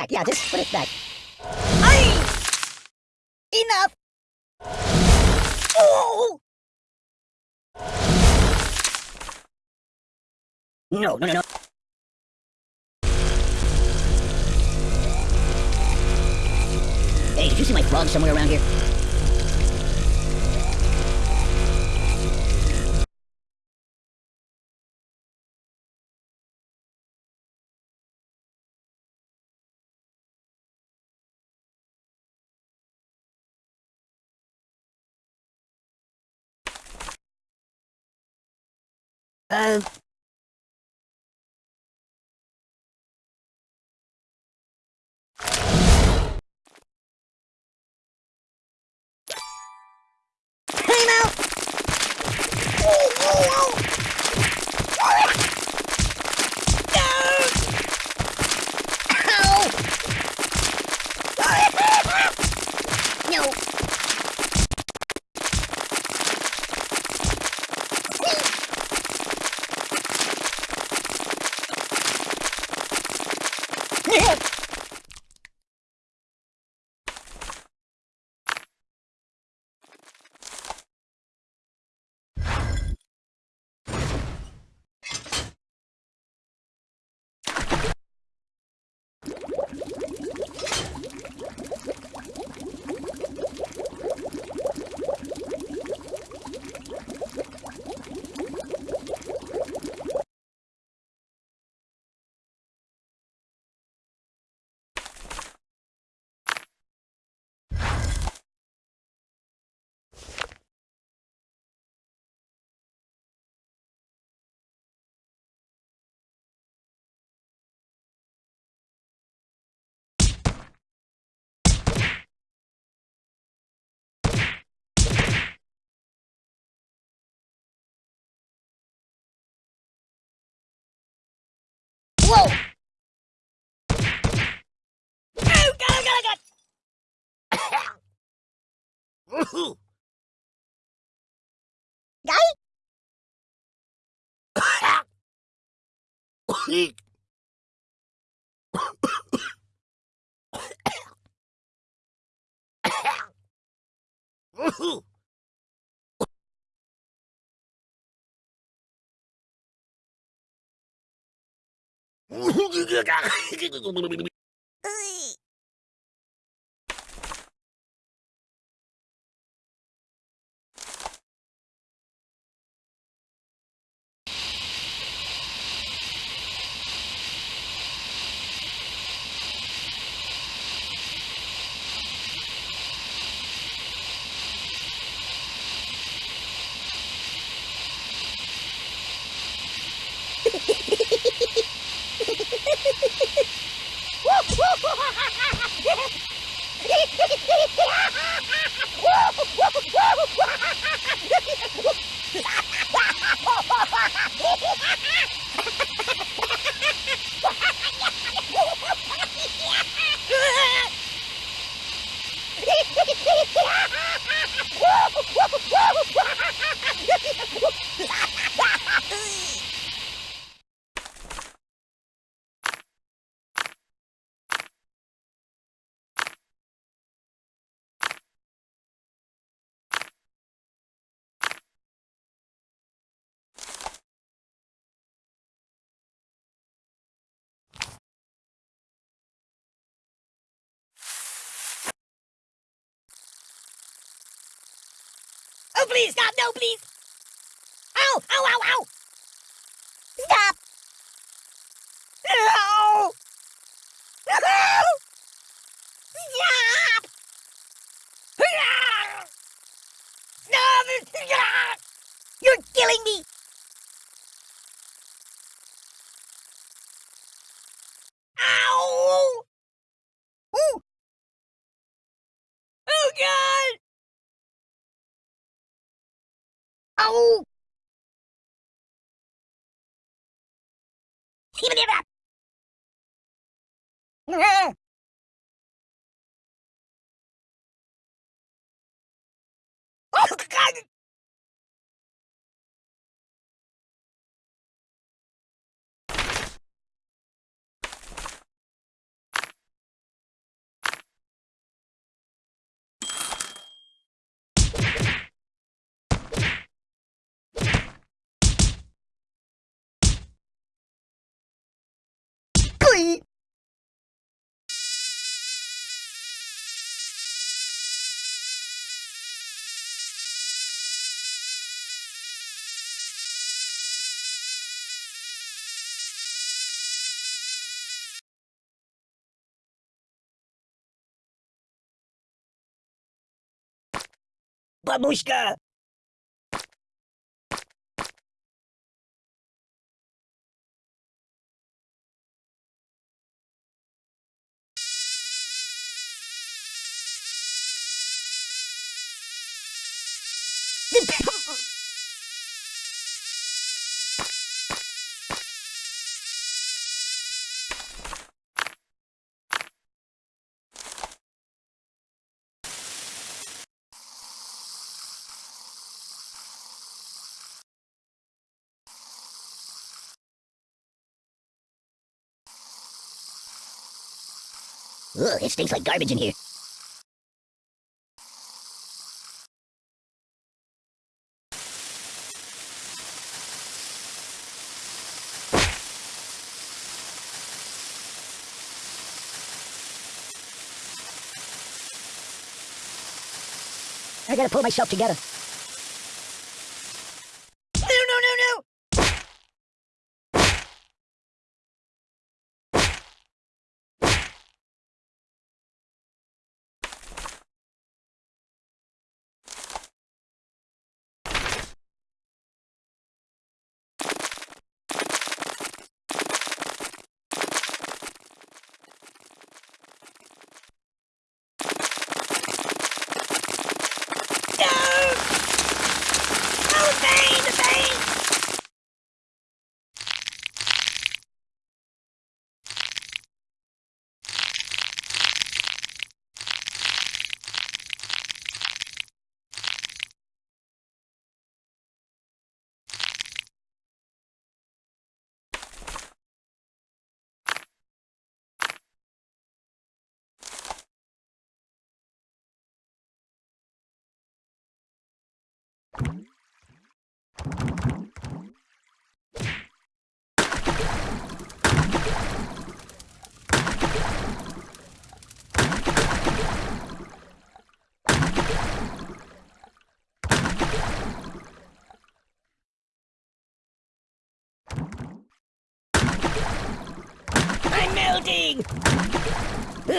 back. Yeah, just put it back. Aye! Enough! Oh! No, no, no, no. Hey, did you see my frog somewhere around here? 嗯 Whoa! Oh, God, oh, God, oh, God! Guy? Oh, please, stop! No, please! Ow! Ow, ow, ow! Stop! No! No! Stop! Stop! You're killing me! 你们那边。嗯。подушка! Ugh, it stinks like garbage in here. I gotta pull myself together. No, no, no, no! No! Oh, the pain, the pain! I'm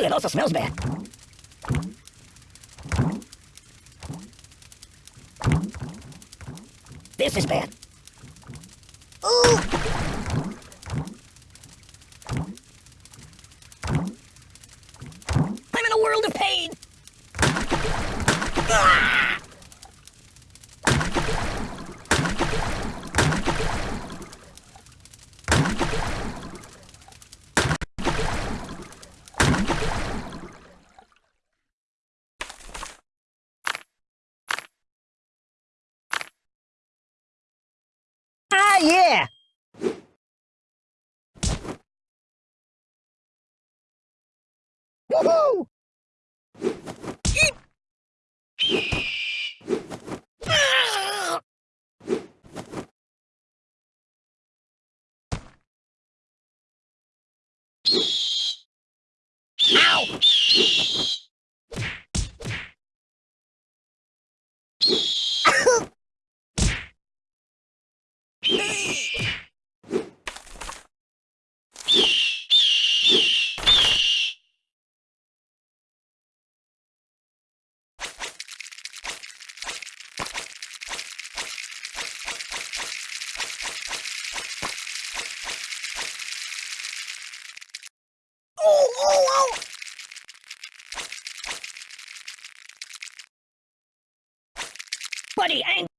it also smells bad. This is bad. Ooh! Woohoo! Ow! Oh, oh, oh! Buddy, I'm